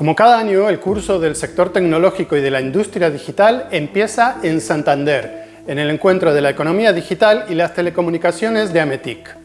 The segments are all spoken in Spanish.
Como cada año, el curso del sector tecnológico y de la industria digital empieza en Santander, en el encuentro de la economía digital y las telecomunicaciones de Ametic.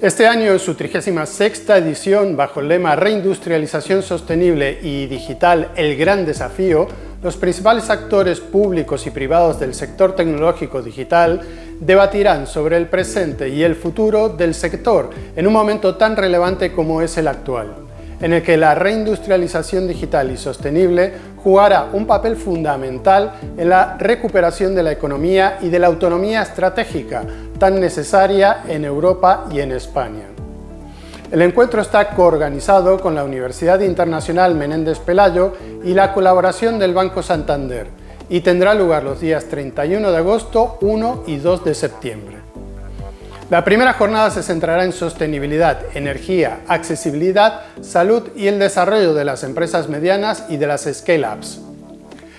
Este año, en su 36 edición, bajo el lema Reindustrialización Sostenible y Digital, el gran desafío, los principales actores públicos y privados del sector tecnológico digital debatirán sobre el presente y el futuro del sector en un momento tan relevante como es el actual, en el que la reindustrialización digital y sostenible jugará un papel fundamental en la recuperación de la economía y de la autonomía estratégica tan necesaria en Europa y en España. El encuentro está coorganizado con la Universidad Internacional Menéndez Pelayo y la colaboración del Banco Santander y tendrá lugar los días 31 de agosto, 1 y 2 de septiembre. La primera jornada se centrará en sostenibilidad, energía, accesibilidad, salud y el desarrollo de las empresas medianas y de las scale-ups.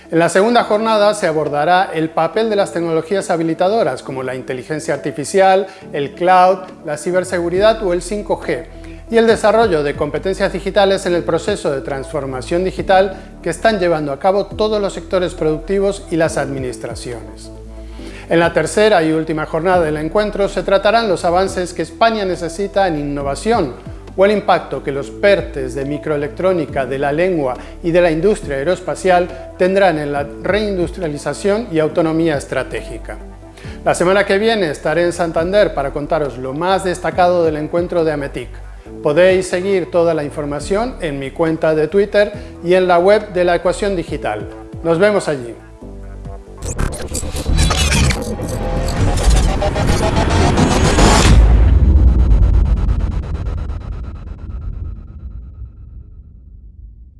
En la segunda jornada se abordará el papel de las tecnologías habilitadoras como la inteligencia artificial, el cloud, la ciberseguridad o el 5G y el desarrollo de competencias digitales en el proceso de transformación digital que están llevando a cabo todos los sectores productivos y las administraciones. En la tercera y última jornada del encuentro se tratarán los avances que España necesita en innovación, o el impacto que los PERTES de microelectrónica, de la lengua y de la industria aeroespacial tendrán en la reindustrialización y autonomía estratégica. La semana que viene estaré en Santander para contaros lo más destacado del encuentro de Ametic. Podéis seguir toda la información en mi cuenta de Twitter y en la web de la Ecuación Digital. Nos vemos allí.